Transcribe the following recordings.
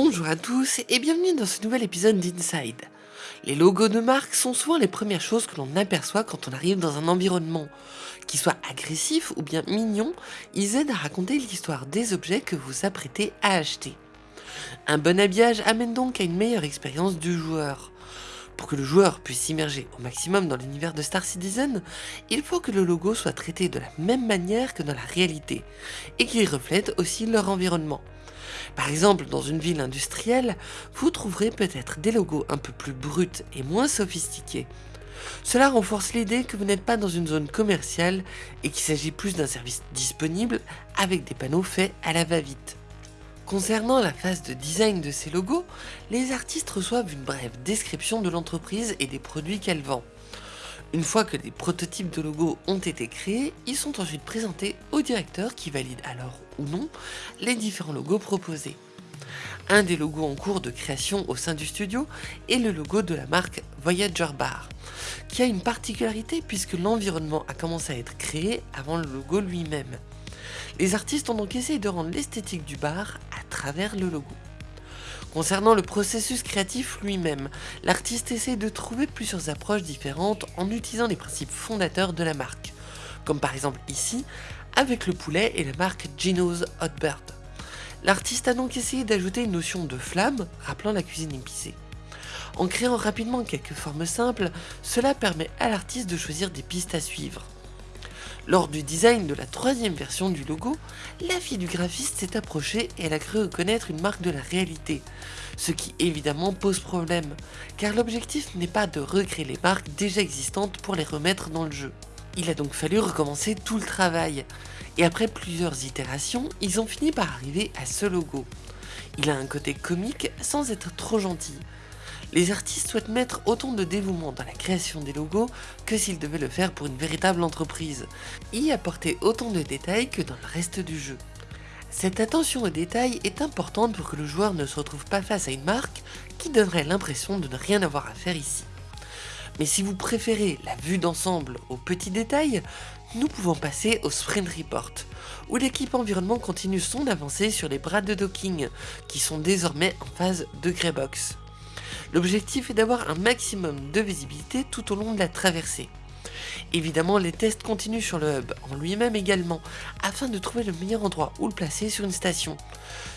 Bonjour à tous et bienvenue dans ce nouvel épisode d'Inside. Les logos de marque sont souvent les premières choses que l'on aperçoit quand on arrive dans un environnement. Qu'ils soient agressifs ou bien mignons, ils aident à raconter l'histoire des objets que vous apprêtez à acheter. Un bon habillage amène donc à une meilleure expérience du joueur. Pour que le joueur puisse s'immerger au maximum dans l'univers de Star Citizen, il faut que le logo soit traité de la même manière que dans la réalité, et qu'il reflète aussi leur environnement. Par exemple, dans une ville industrielle, vous trouverez peut-être des logos un peu plus bruts et moins sophistiqués. Cela renforce l'idée que vous n'êtes pas dans une zone commerciale et qu'il s'agit plus d'un service disponible avec des panneaux faits à la va-vite. Concernant la phase de design de ces logos, les artistes reçoivent une brève description de l'entreprise et des produits qu'elle vend. Une fois que des prototypes de logos ont été créés, ils sont ensuite présentés au directeur qui valide alors ou non les différents logos proposés. Un des logos en cours de création au sein du studio est le logo de la marque Voyager Bar, qui a une particularité puisque l'environnement a commencé à être créé avant le logo lui-même. Les artistes ont donc essayé de rendre l'esthétique du bar à travers le logo. Concernant le processus créatif lui-même, l'artiste essaie de trouver plusieurs approches différentes en utilisant les principes fondateurs de la marque, comme par exemple ici, avec le poulet et la marque Gino's Hot Bird. L'artiste a donc essayé d'ajouter une notion de flamme, rappelant la cuisine épicée. En créant rapidement quelques formes simples, cela permet à l'artiste de choisir des pistes à suivre. Lors du design de la troisième version du logo, la fille du graphiste s'est approchée et elle a cru reconnaître une marque de la réalité, ce qui évidemment pose problème, car l'objectif n'est pas de recréer les marques déjà existantes pour les remettre dans le jeu. Il a donc fallu recommencer tout le travail, et après plusieurs itérations, ils ont fini par arriver à ce logo. Il a un côté comique sans être trop gentil, les artistes souhaitent mettre autant de dévouement dans la création des logos que s'ils devaient le faire pour une véritable entreprise, y apporter autant de détails que dans le reste du jeu. Cette attention aux détails est importante pour que le joueur ne se retrouve pas face à une marque qui donnerait l'impression de ne rien avoir à faire ici. Mais si vous préférez la vue d'ensemble aux petits détails, nous pouvons passer au Sprint Report, où l'équipe environnement continue son avancée sur les bras de docking, qui sont désormais en phase de Greybox. L'objectif est d'avoir un maximum de visibilité tout au long de la traversée. Évidemment, les tests continuent sur le hub en lui-même également, afin de trouver le meilleur endroit où le placer sur une station,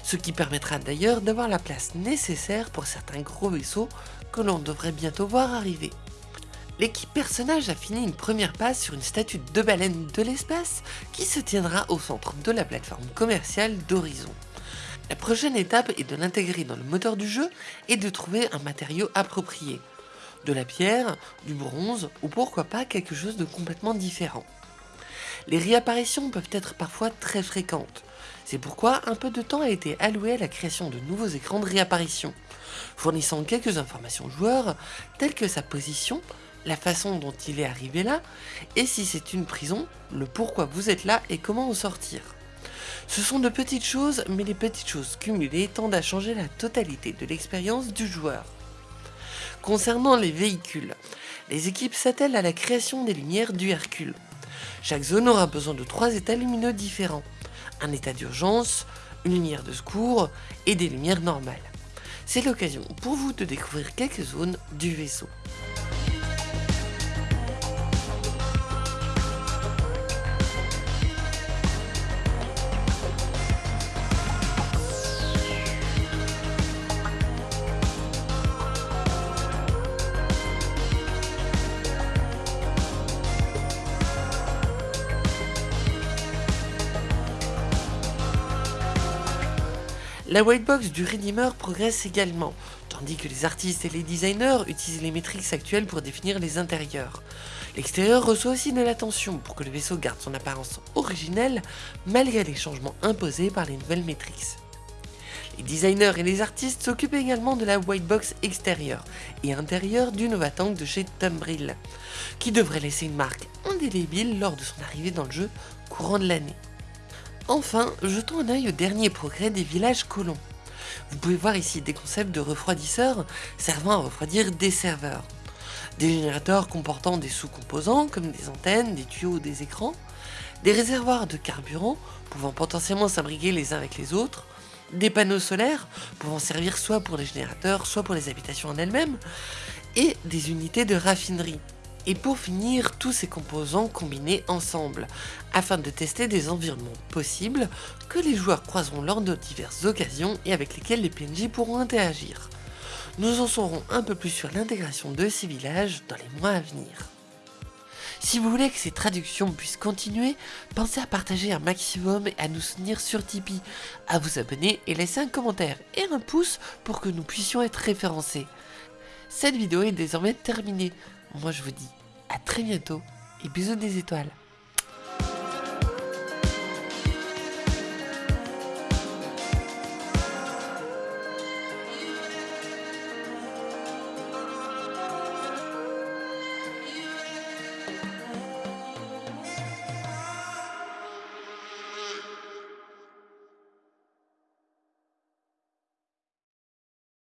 ce qui permettra d'ailleurs d'avoir la place nécessaire pour certains gros vaisseaux que l'on devrait bientôt voir arriver. L'équipe personnage a fini une première passe sur une statue de baleine de l'espace qui se tiendra au centre de la plateforme commerciale d'Horizon. La prochaine étape est de l'intégrer dans le moteur du jeu et de trouver un matériau approprié. De la pierre, du bronze ou pourquoi pas quelque chose de complètement différent. Les réapparitions peuvent être parfois très fréquentes. C'est pourquoi un peu de temps a été alloué à la création de nouveaux écrans de réapparition, fournissant quelques informations aux joueurs telles que sa position, la façon dont il est arrivé là, et si c'est une prison, le pourquoi vous êtes là et comment en sortir. Ce sont de petites choses, mais les petites choses cumulées tendent à changer la totalité de l'expérience du joueur. Concernant les véhicules, les équipes s'attellent à la création des lumières du Hercule. Chaque zone aura besoin de trois états lumineux différents, un état d'urgence, une lumière de secours et des lumières normales. C'est l'occasion pour vous de découvrir quelques zones du vaisseau. La whitebox du Redeemer progresse également, tandis que les artistes et les designers utilisent les métriques actuelles pour définir les intérieurs. L'extérieur reçoit aussi de l'attention pour que le vaisseau garde son apparence originelle malgré les changements imposés par les nouvelles métriques. Les designers et les artistes s'occupent également de la whitebox extérieure et intérieure du Nova Tank de chez Tumbril, qui devrait laisser une marque indélébile lors de son arrivée dans le jeu courant de l'année. Enfin, jetons un œil au dernier progrès des villages colons. Vous pouvez voir ici des concepts de refroidisseurs servant à refroidir des serveurs. Des générateurs comportant des sous-composants comme des antennes, des tuyaux ou des écrans, des réservoirs de carburant pouvant potentiellement s'abriguer les uns avec les autres, des panneaux solaires pouvant servir soit pour les générateurs, soit pour les habitations en elles-mêmes, et des unités de raffinerie. Et pour finir, tous ces composants combinés ensemble, afin de tester des environnements possibles que les joueurs croiseront lors de diverses occasions et avec lesquels les PNJ pourront interagir. Nous en saurons un peu plus sur l'intégration de ces villages dans les mois à venir. Si vous voulez que ces traductions puissent continuer, pensez à partager un maximum et à nous soutenir sur Tipeee, à vous abonner et laisser un commentaire et un pouce pour que nous puissions être référencés. Cette vidéo est désormais terminée. Moi, je vous dis à très bientôt et bisous des étoiles.